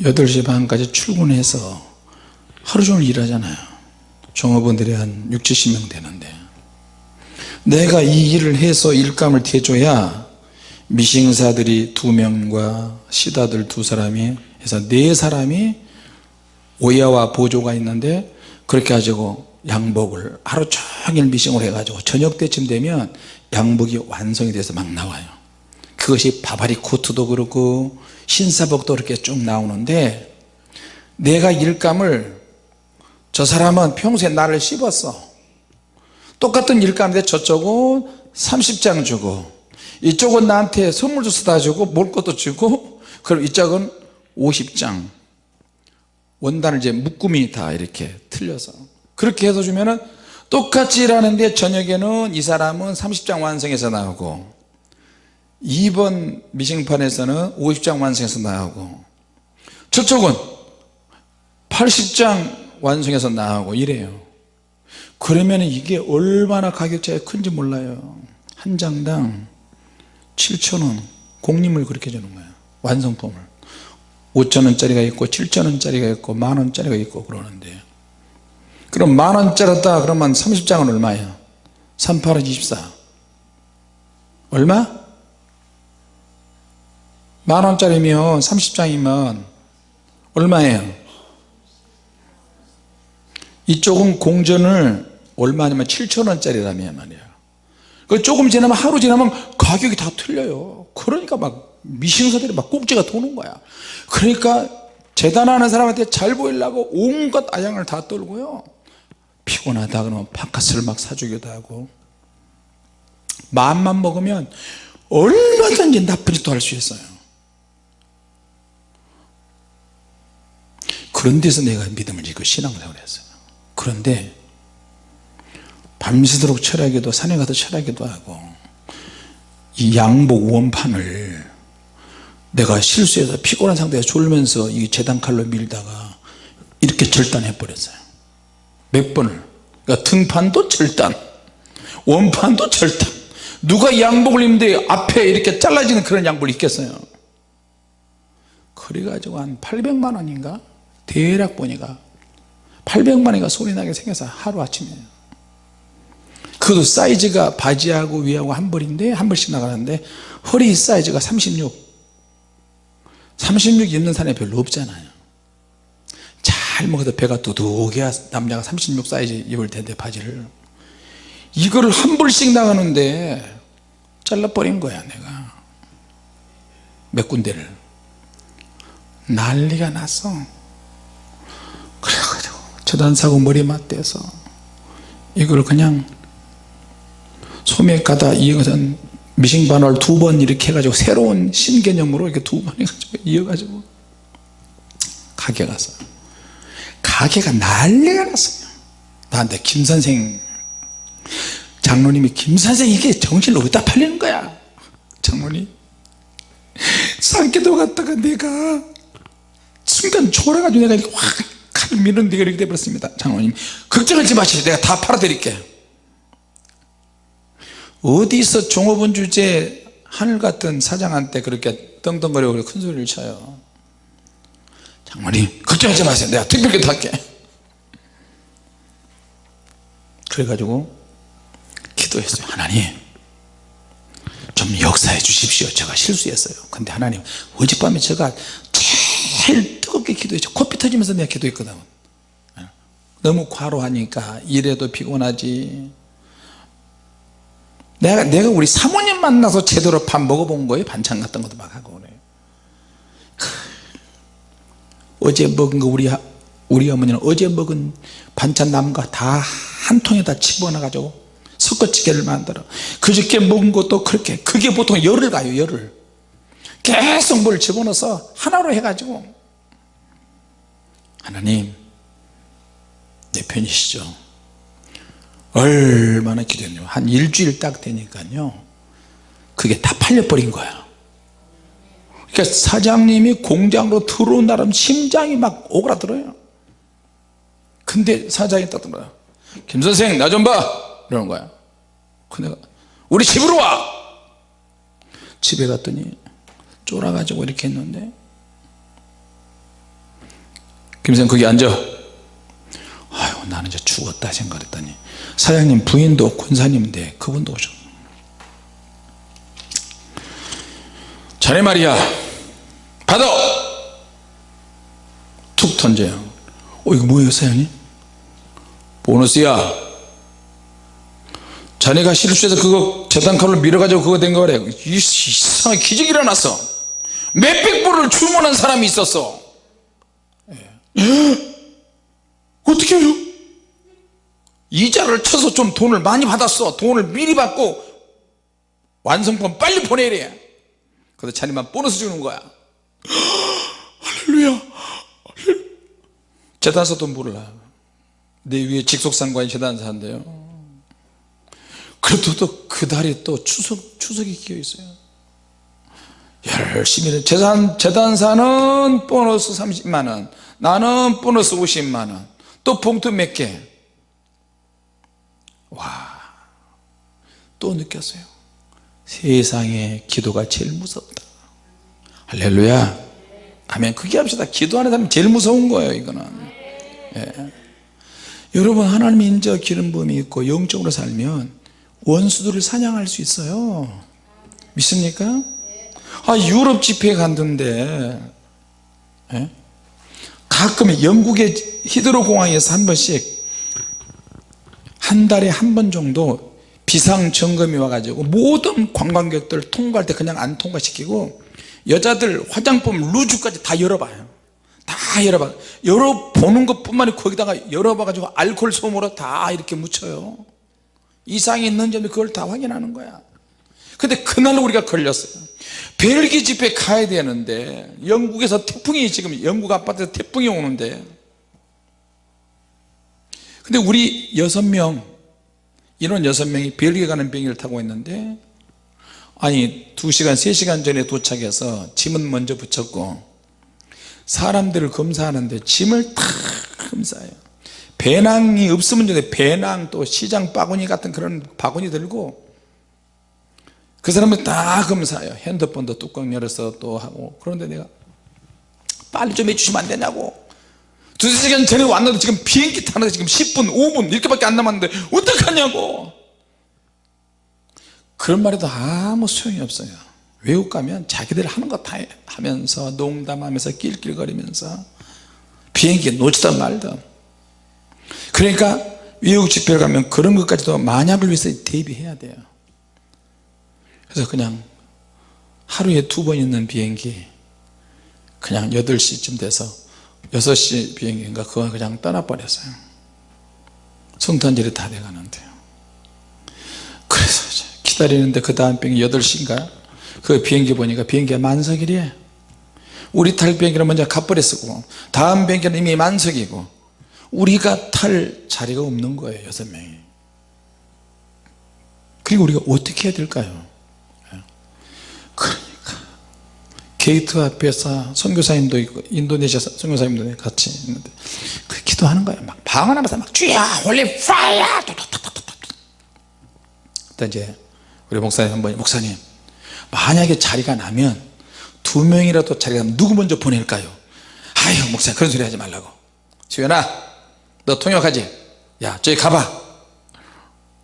8시 반까지 출근해서 하루 종일 일하잖아요. 종업원들이 한 6, 70명 되는데. 내가 이 일을 해서 일감을 대줘야 미싱사들이 두 명과 시다들 두 사람이 해서 네 사람이 오야와 보조가 있는데 그렇게 가지고 양복을 하루 종일 미싱을 해가지고 저녁 때쯤 되면 양복이 완성이 돼서 막 나와요 그것이 바바리 코트도 그렇고 신사복도 이렇게 쭉 나오는데 내가 일감을 저 사람은 평소에 나를 씹었어. 똑같은 일감인데 저쪽은 30장 주고 이쪽은 나한테 선물도 써다 주고 먹을 것도 주고 그럼 이쪽은 50장. 원단을 이제 묶음이 다 이렇게 틀려서. 그렇게 해서 주면은 똑같이 일하는데 저녁에는 이 사람은 30장 완성해서 나오고 2번 미싱판에서는 50장 완성해서 나오고 저쪽은 80장 완성해서 나오고 이래요. 그러면 이게 얼마나 가격 차이가 큰지 몰라요. 한 장당 7천원. 공림을 그렇게 주는 거예요. 완성품을. 5천원짜리가 있고 7천원짜리가 있고 만원짜리가 있고 그러는데. 그럼 만원짜리다 그러면 30장은 얼마예요? 38은 24 얼마? 만원짜리면 30장이면 얼마예요? 이쪽은 공전을 얼마냐면 7천원짜리라면 말이야 그 조금 지나면 하루 지나면 가격이 다 틀려요. 그러니까 막 미싱사들이 막 꼭지가 도는 거야. 그러니까 재단하는 사람한테 잘 보이려고 온갖 아양을 다 떨고요. 피곤하다 그러면 바카스를 막 사주기도 하고. 마음만 먹으면 얼마든지 나쁜 짓도 할 수 있어요 그런 데서 내가 믿음을 잃고 신앙생활을 했어요. 그런데 밤새도록 철야기도 산에 가서 철야기도 하고 이 양복 원판을 내가 실수해서 피곤한 상태에서 졸면서 이 재단 칼로 밀다가 이렇게 절단해 버렸어요. 몇 번을. 그러니까 등판도 절단 원판도 절단. 누가 이 양복을 입는데 앞에 이렇게 잘라지는 그런 양복을 입겠어요? 그래가지고 한 800만 원인가 대략 보니까 800만 원이가 소리 나게 생겨서 하루아침이에요. 그것도 사이즈가 바지하고 위하고 한 벌인데 한 벌씩 나가는데 허리 사이즈가 36 36 입는 사람이 별로 없잖아요. 잘 먹어도 배가 두둑해야. 남자가 36 사이즈 입을 텐데 바지를. 이거를 한 벌씩 나가는데 잘라버린 거야 내가. 몇 군데를. 난리가 났어 그래가지고 저단사고 머리 맞대서 이걸 그냥 소매 가다 이것은 미싱반을 두번 이렇게 해가지고 새로운 신개념으로 이렇게 두 번 해가지고 이어가지고 가게 갔어요 가게가 난리가 났어요. 나한테 김선생 장로님이 김선생 이게 정신을 어디다 팔리는 거야? 장모님 산기도 갔다가 내가 순간 졸아가지고 내가 확 미는 데가 이렇게 돼버렸습니다. 장모님. 걱정하지 마시오. 내가 다 팔아드릴게 어디서 종업원 주제 하늘 같은 사장한테 그렇게 떵떵거리고 큰 소리를 쳐요? 장모님 걱정하지 마세요. 내가 특별히 탈게 그래가지고 기도했어요. 하나님 좀 역사해 주십시오. 제가 실수했어요. 근데 하나님 어젯밤에 제가 제일 뜨 겁게 기도했죠. 코피 터지면서 내가 기도했거든. 너무 과로하니까 일해도 피곤하지. 내가, 내가 우리 사모님 만나서 제대로 밥 먹어본 거예요? 반찬 같은 것도 막 하고 그래 어제 먹은 거 우리, 하- 우리 어머니는 어제 먹은 반찬 남은 거 다 한 통에다 집어넣어 가지고 섞어찌개를 만들어. 그저께 먹은 것도 그렇게. 그게 보통 열을 가요 열을. 계속 뭘 집어넣어서 하나로 해가지고 하나님 내 편이시죠? 얼마나 기도했냐면 한 일주일 딱 되니까요. 그게 다 팔려버린 거야. 그러니까 사장님이 공장으로 들어온 나름 심장이 막 오그라들어요. 근데 사장이 딱 들어요. 김선생 나 좀봐! 이러는 거야. 그 내가 우리 집으로 와! 집에 갔더니 쫄아가지고 이렇게 했는데 김선생 거기 앉아. 아유 나는 이제 죽었다 생각했더니 사장님 부인도 권사님인데 그분도 오셨 자네 말이야. 받아! 툭 던져요. 어 이거 뭐예요 사장님? 보너스야. 자네가 실수해서 그거 재단칼로 밀어가지고 그거 된 거래 이- 이상하게 기적이 일어났어. 몇백 불을 주문한 사람이 있었어. 예. 어떻게 해요? 이자를 쳐서 좀 돈을 많이 받았어. 돈을 미리 받고 완성품 빨리 보내래. 그래서 자네만 보너스 주는 거야. 할렐루야. 재단사도 몰라. 내 위에 직속상관이 재단사인데요. 그래도 또 그 달에 또 추석, 추석이 끼어 있어요. 열심히 해. 재단, 재단사는 보너스 30만원 나는 보너스 50만원. 또 봉투 몇개? 또 느꼈어요. 세상에 기도가 제일 무섭다. 할렐루야. 아멘. 그게 합시다. 기도하는 사람이 제일 무서운 거예요 이거는. 예. 여러분 하나님의 인자 기름 부음이 있고 영적으로 살면 원수들을 사냥할 수 있어요. 믿습니까? 아 유럽 집회에 갔는데 예? 가끔 영국의 히드로 공항에서 한 번씩 한 달에 한 번 정도 비상 점검이 와가지고 모든 관광객들 통과할 때 그냥 안 통과시키고 여자들 화장품 루즈까지 다 열어봐요. 다 열어봐. 열어보는 것뿐만 아니라 거기다가 열어봐가지고 알코올 솜으로 다 이렇게 묻혀요. 이상이 있는 점이 그걸 다 확인하는 거야. 근데 그날 우리가 걸렸어요 벨기 집회 가야 되는데 영국에서 태풍이 지금 영국 아파트에서 태풍이 오는데 근데 우리 여섯 명 인원 여섯 명이 벨기에 가는 비행기를 타고 있는데 아니 두시간세시간 전에 도착해서 짐은 먼저 붙였고 사람들을 검사하는데 짐을 다 검사해요. 배낭이 없으면 좋은데 배낭 또 시장 바구니 같은 그런 바구니 들고 그 사람을 다 검사해요. 핸드폰도 뚜껑 열어서 또 하고. 그런데 내가 빨리 좀 해주시면 안 되냐고. 두세 시간 전에 왔는데 지금 비행기 타는데 지금 10분 5분 이렇게밖에 안 남았는데 어떡하냐고. 그런 말에도 아무 소용이 없어요. 외국 가면 자기들 하는 거 다 하면서 농담하면서 낄낄거리면서 비행기 놓치든 말든 그러니까 외국 집회를 가면 그런 것까지도 만약을 위해서 대비해야 돼요 그래서 그냥 하루에 두 번 있는 비행기 그냥 8시쯤 돼서 6시 비행기인가 그거 그냥 떠나버렸어요. 성탄절이 다 돼가는데요. 그래서 기다리는데 그 다음 비행기 8시인가 그 비행기 보니까 비행기가 만석이래 우리 탈 비행기는 먼저 가버렸고 다음 비행기는 이미 만석이고 우리가 탈 자리가 없는 거예요 여섯 명이. 그리고 우리가 어떻게 해야 될까요 그러니까. 게이트 앞에서 선교사님도 있고 인도네시아 선교사님도 같이 있는데 그 기도하는 거예요. 막 방언하면서 막 주야 holy fire 그때 이제 우리 목사님 한 번이 목사님 만약에 자리가 나면 두 명이라도 자리가 나면 누구 먼저 보낼까요? 아유 목사님 그런 소리 하지 말라고. 수연아 너 통역하지? 야 저기 가봐.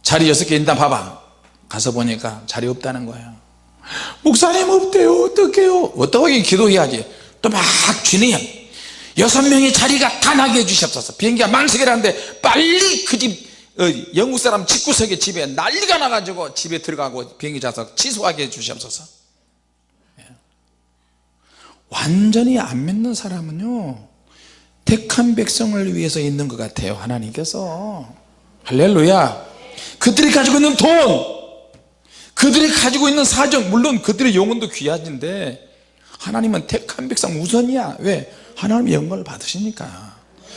자리 여섯 개 있다 봐봐. 가서 보니까 자리 없다는 거예요 목사님 없대요. 어떡해요? 어떻게 기도해야지 또막 주님 여섯 명의 자리가 다 나게 해주셨어서. 비행기가 만석이라는데 빨리 그 집 영국 사람 집구석에 집에 난리가 나가지고 집에 들어가고 비행기 좌석 취소하게 해주시옵소서. 예. 완전히 안 믿는 사람은요 택한 백성을 위해서 있는 것 같아요 하나님께서. 할렐루야. 그들이 가지고 있는 돈 그들이 가지고 있는 사정 물론 그들의 영혼도 귀하진데 하나님은 택한 백성 우선이야. 왜? 하나님 영광을 받으시니까.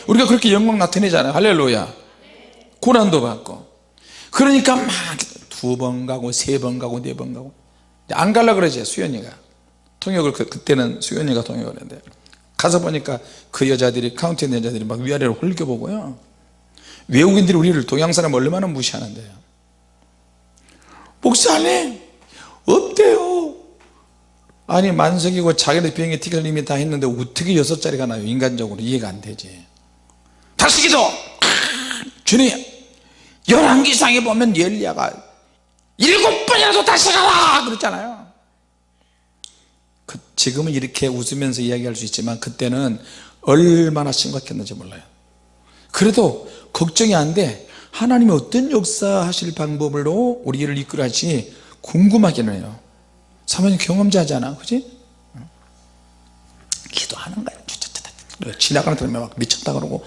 우리가 그렇게 영광 나타내잖아요. 할렐루야. 고난도 받고. 그러니까 막 두 번 가고 세 번 가고 네 번 가고. 안 갈라 그러지 수연이가. 통역을 그, 그때는 수연이가 통역을 했는데. 가서 보니까 그 여자들이 카운티 있는 여자들이 막 위아래로 홀겨보고요. 외국인들이 우리를 동양 사람 얼마나 무시하는데요 목사님 없대요. 아니 만석이고 자기네 비행기 티켓 이미 다 했는데 어떻게 여섯 자리가 나요? 인간적으로 이해가 안 되지. 다시 기도 주님 열왕기상에 보면 엘리야가 일곱 번이라도 다시 가라! 그랬잖아요. 그, 지금은 이렇게 웃으면서 이야기할 수 있지만 그때는 얼마나 심각했는지 몰라요. 그래도 걱정이 안돼 하나님이 어떤 역사하실 방법으로 우리를 이끌어 할지 궁금하기는 해요. 사모님 경험자잖아? 그지? 기도하는 거야. 지나가는 사람이 막 미쳤다 그러고.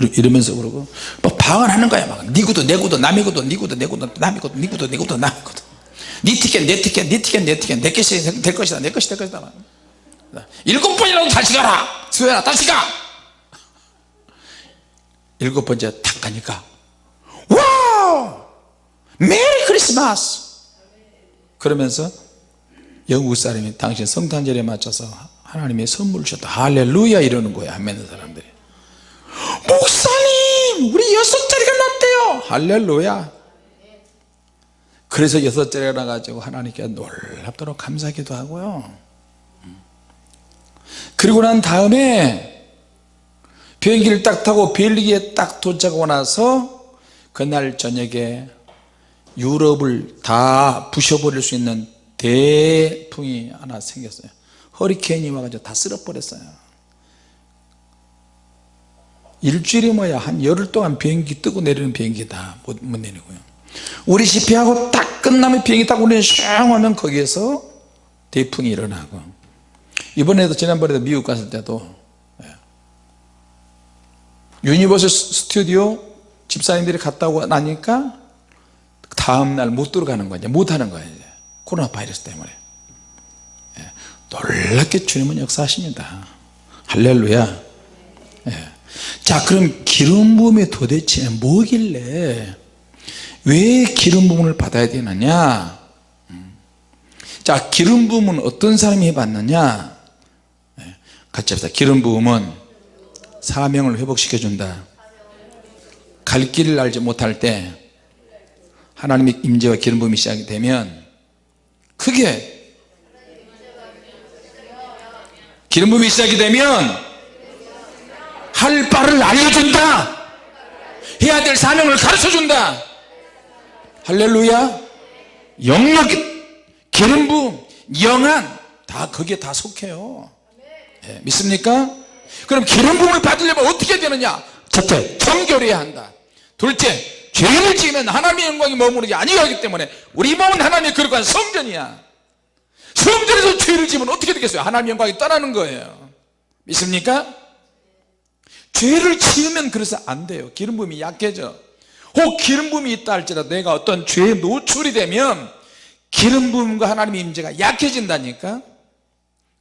이러면서 그러고. 막 방언하는 거야 막네 구도 내 구도 남의 구도 네 구도 내 구도 남의 구도 네 구도 내 구도 남의 구도. 네 티켓 내 티켓 네 티켓 내 티켓. 내 것이 될 것이다 내 것이 될 것이다 일곱 번이라도 다시 가라. 수연아 다시 가 일곱 번째 탁 가니까 Wow! Merry Christmas! 그러면서 영국 사람이 당신 성탄절에 맞춰서 하나님의 선물을 주셨다. 할렐루야! 이러는 거야 안 믿는 사람들이. 목사님 우리 여섯 자리가 났대요. 할렐루야! 그래서 여섯 자리가 나가지고 하나님께 놀랍도록 감사하기도 하고요. 그리고 난 다음에 비행기를 딱 타고 벨기에 딱 도착하고 나서 그날 저녁에 유럽을 다 부셔버릴 수 있는 대풍이 하나 생겼어요. 허리케인이 와가지고 다 쓸어버렸어요. 일주일이 뭐야? 한 열흘 동안 비행기 뜨고 내리는 비행기 다못 못 내리고요. 우리 집회하고 딱 끝나면 비행기 타고 우리는 슝 하면 거기에서 대풍이 일어나고. 이번에도 지난번에도 미국 갔을 때도 예. 유니버설 스튜디오 집사님들이 갔다 오고 나니까 다음날 못 들어가는 거예요 못하는 거예요 코로나 바이러스 때문에 예. 놀랍게 주님은 역사하십니다 할렐루야 예. 자 그럼 기름 부음이 도대체 뭐길래 왜 기름 부음을 받아야 되느냐 음. 자 기름 부음은 어떤 사람이 해봤느냐 예. 같이 합시다 기름 부음은 사명을 회복시켜 준다. 갈 길을 알지 못할 때 하나님의 임재와 기름 부음이 시작이 되면 크게 기름 부음이 시작이 되면 할 바를 알려준다. 해야 될 사명을 가르쳐준다. 할렐루야. 영역 기름 부음 영안 다 거기에 다 속해요. 네, 믿습니까? 그럼 기름 부음을 받으려면 어떻게 되느냐? 첫째 정결해야 한다. 둘째 죄를 지으면 하나님의 영광이 머무르지 아니하기 때문에 우리 몸은 하나님의 거룩한 성전이야. 성전에서 죄를 지으면 어떻게 되겠어요? 하나님의 영광이 떠나는 거예요. 믿습니까? 죄를 지으면 그래서 안 돼요. 기름 부음이 약해져. 혹 기름 부음이 있다 할지라도 내가 어떤 죄에 노출이 되면 기름 부음과 하나님의 임재가 약해진다니까?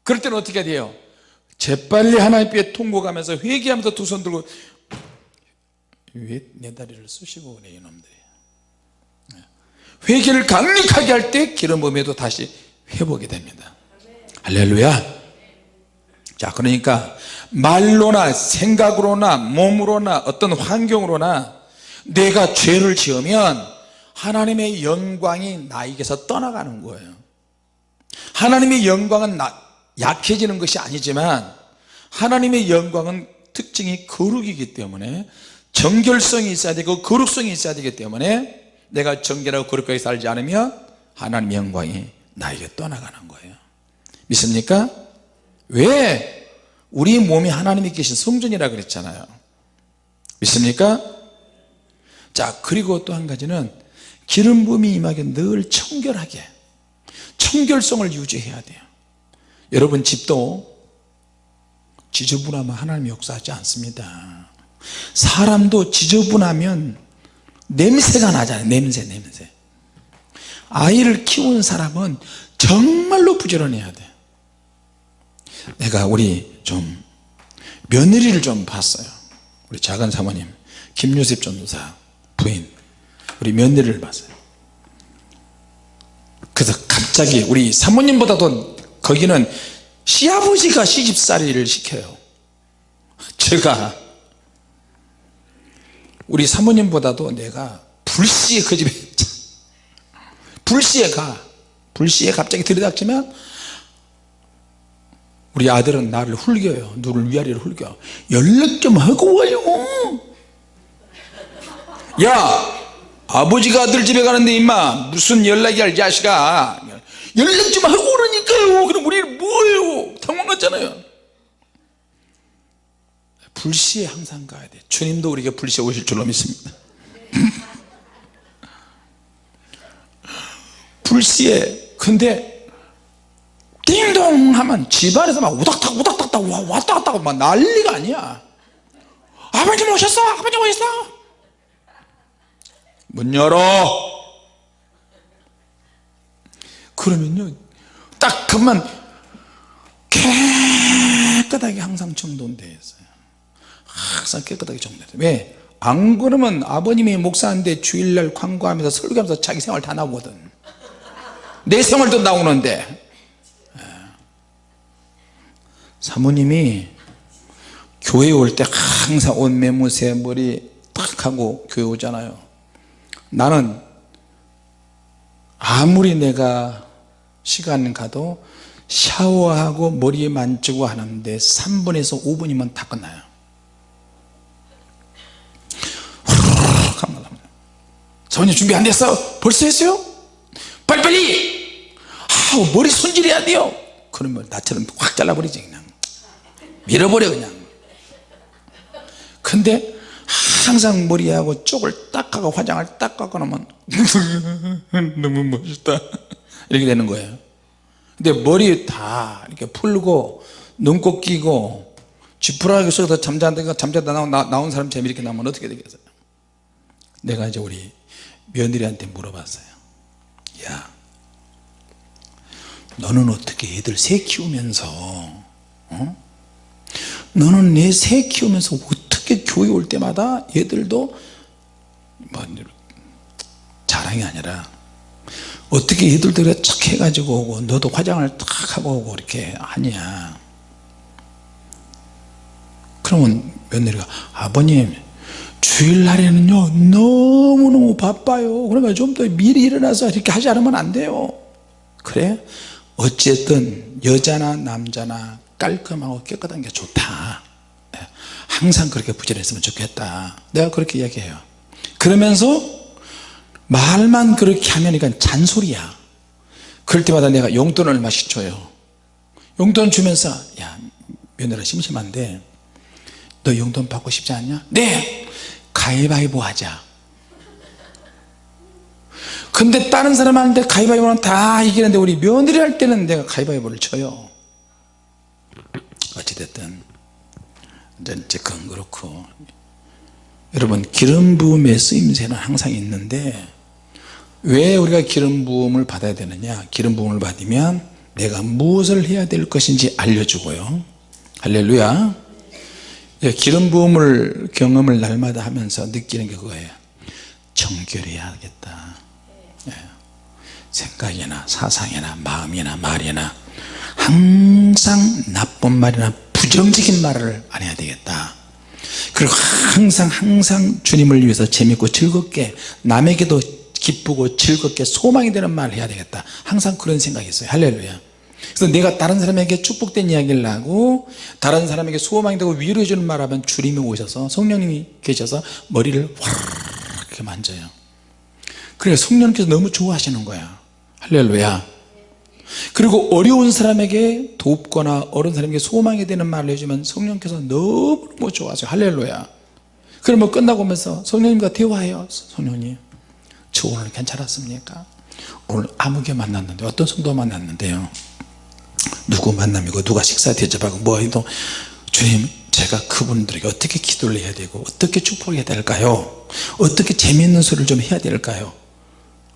그럴 때는 어떻게 돼요 재빨리 하나님 께 통곡하면서 회개하면서 두 손 들고 왜 내 다리를 쑤시고 그래 이놈들이? 회개를 강력하게 할 때 기름 부음에도 다시 회복이 됩니다. 할렐루야. 자 그러니까 말로나 생각으로나 몸으로나 어떤 환경으로나 내가 죄를 지으면 하나님의 영광이 나에게서 떠나가는 거예요. 하나님의 영광은 나- 약해지는 것이 아니지만 하나님의 영광은 특징이 거룩이기 때문에 정결성이 있어야 되고 거룩성이 있어야 되기 때문에 내가 정결하고 거룩하게 살지 않으면 하나님의 영광이 나에게 떠나가는 거예요 믿습니까? 왜? 우리 몸이 하나님이 계신 성전이라 그랬잖아요 믿습니까? 자 그리고 또 한 가지는 기름 부음이 임하게 늘 청결하게 청결성을 유지해야 돼요 여러분 집도 지저분하면 하나님이 역사하지 않습니다. 사람도 지저분하면 냄새가 나잖아요. 냄새 냄새. 아이를 키우는 사람은 정말로 부지런해야 돼. 내가 우리 좀 며느리를 좀 봤어요. 우리 작은 사모님 김요셉 전도사 부인 우리 며느리를 봤어요. 그래서 갑자기 우리 사모님보다도 거기는 시아버지가 시집살이를 시켜요. 제가 우리 사모님보다도 내가 불시에 그 집에 불시에 가. 불시에 갑자기 들이닥치면 우리 아들은 나를 훌겨요. 누를 위아래로 훌겨. 연락 좀 하고 와요. 야 아버지가 아들 집에 가는데 임마 무슨 연락이야 이 자식아 연락 좀 하고 오라니까요. 그럼 우리 뭐예요? 당황했잖아요. 불시에 항상 가야 돼. 주님도 우리에게 불시에 오실 줄로 믿습니다. 불시에 근데 띵동 하면 집안에서 막 우닥닥 우닥닥 와- 왔다 갔다 막 난리가 아니야. 아버님 오셨어? 아버님 오셨어? 문 열어 그러면요 딱 그만 깨끗하게 항상 정돈되어 있어요. 항상 깨끗하게 정돈돼 왜? 안 그러면 아버님이 목사인데 주일날 광고하면서 설교하면서 자기 생활 다 나오거든. 내 생활도 나오는데. 예. 사모님이 교회 올 때 항상 옷 매무새 머리 딱 하고 교회 오잖아요. 나는 아무리 내가 시간 가도 샤워하고 머리 만지고 하는데 3분에서 5분이면 다 끝나요. 사모님 준비 안 됐어? 벌써 했어요? 빨리빨리 아 머리 손질해야 돼요 그러면 나처럼 확 잘라버리지 그냥 밀어버려 그냥 근데 항상 머리하고 쪽을 딱 하고 화장을 딱 하고 나면 너무 멋있다 이렇게 되는 거예요. 근데 머리 다 이렇게 풀고 눈곱 끼고 지푸라기 속에서 잠자다가 잠자다 나온, 나, 나온 사람 재미 이렇게 나오면 어떻게 되겠어요? 내가 이제 우리 며느리한테 물어봤어요. 야 너는 어떻게 애들 새 키우면서 어? 너는 내 새 키우면서 어떻게 교회 올 때마다 얘들도 뭐 자랑이 아니라 어떻게 그래 착 해가지고 오고 너도 화장을 탁 하고 오고 이렇게 하냐. 그러면 며느리가 아버님 주일날에는요 너무너무 바빠요. 그러니까 좀 더 미리 일어나서 이렇게 하지 않으면 안 돼요. 그래? 어쨌든 여자나 남자나 깔끔하고 깨끗한 게 좋다. 네. 항상 그렇게 부지런했으면 좋겠다. 내가 그렇게 이야기해요. 그러면서 말만 그렇게 하면 이건 잔소리야. 그럴 때마다 내가 용돈을 얼마씩 줘요? 용돈 주면서 야 며느라 심심한데 너 용돈 받고 싶지 않냐? 네! 가위바위보 하자. 근데 다른 사람한테 가위바위보는 다 이기는데 우리 며느리 할 때는 내가 가위바위보를 쳐요. 어찌됐든 이제 그건 그렇고. 여러분 기름 부음의 쓰임새는 항상 있는데 왜 우리가 기름 부음을 받아야 되느냐? 기름 부음을 받으면 내가 무엇을 해야 될 것인지 알려주고요. 할렐루야. 예, 기름 부음을 경험을 날마다 하면서 느끼는 게 그거예요. 정결해야겠다. 예. 생각이나 사상이나 마음이나 말이나 항상 나쁜 말이나 부정적인 말을 안 해야 되겠다. 그리고 항상 항상 주님을 위해서 재밌고 즐겁게 남에게도 기쁘고 즐겁게 소망이 되는 말을 해야 되겠다. 항상 그런 생각이 있어요. 할렐루야. 그래서 내가 다른 사람에게 축복된 이야기를 하고 다른 사람에게 소망이 되고 위로해 주는 말 하면 주님이 오셔서 성령님이 계셔서 머리를 와르르 이렇게 만져요. 그래 성령님께서 너무 좋아하시는 거야. 할렐루야. 그리고 어려운 사람에게 돕거나 어려운 사람에게 소망이 되는 말을 해주면 성령께서 너무너무 좋아하세요. 할렐루야. 그러면 끝나고 오면서 성령님과 대화해요 성령님 저 오늘 괜찮았습니까? 오늘 아무개 만났는데 어떤 성도 만났는데요? 누구 만남이고 누가 식사 대접하고 뭐 해도 주님 제가 그분들에게 어떻게 기도를 해야 되고 어떻게 축복해야 될까요? 어떻게 재미있는 소리를 좀 해야 될까요?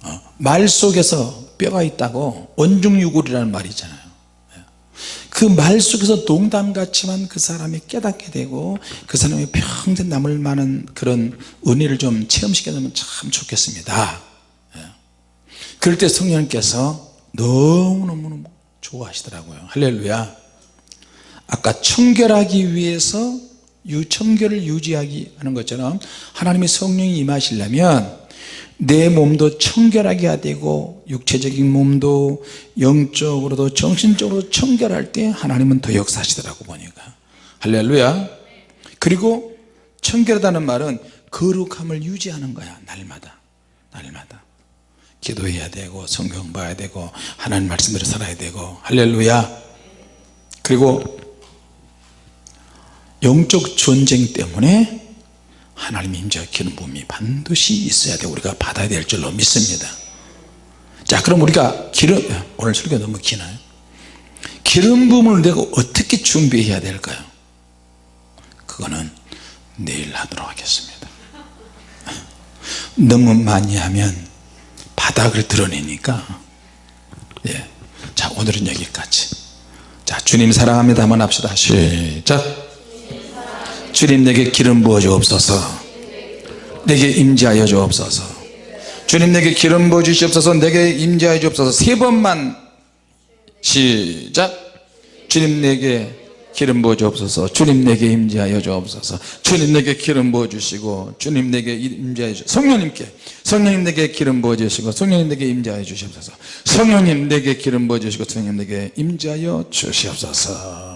어, 말 속에서 뼈가 있다고 원중유골이라는 말이 있잖아요 그 말 속에서 농담 같지만 그 사람이 깨닫게 되고 그 사람이 평생 남을 만한 그런 은혜를 좀 체험시켜 주면 참 좋겠습니다. 예. 그럴 때 성령님께서 너무너무 좋아하시더라고요. 할렐루야. 아까 청결하기 위해서 유 청결을 유지하기 하는 것처럼 하나님의 성령이 임하시려면 내 몸도 청결하게 해야 되고 육체적인 몸도 영적으로도 정신적으로 청결할 때 하나님은 더 역사하시더라고 보니까. 할렐루야. 그리고 청결하다는 말은 거룩함을 유지하는 거야 날마다. 날마다. 기도해야 되고 성경 봐야 되고 하나님 말씀대로 살아야 되고. 할렐루야. 그리고 영적 전쟁 때문에 하나님 임재와 기름 부음이 반드시 있어야 돼. 우리가 받아야 될 줄로 믿습니다. 자 그럼 우리가 기름 오늘 설교 너무 기나요? 기름 부음을 내가 어떻게 준비해야 될까요? 그거는 내일 하도록 하겠습니다. 너무 많이 하면 바닥을 드러내니까 예. 자 오늘은 여기까지. 자 주님 사랑합니다. 한번 합시다. 시작 주님 내게 기름 부어 주옵소서. 내게 임재하여 주옵소서. 주님 내게 기름 부어 주시옵소서. 내게 임재하여 주옵소서. 세 번만 시작. 주님 내게 기름 부어 주옵소서. 주님 내게 임재하여 주옵소서. 주님 내게 기름 부어 주시고 주님 내게 임재하여 주 성령님께 성령님 내게 기름 부어 주시고 성령님 내게 임재하여 주시옵소서. 성령님 내게 기름 부어 주시고 성령님 내게 임재하여 주시옵소서